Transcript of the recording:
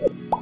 you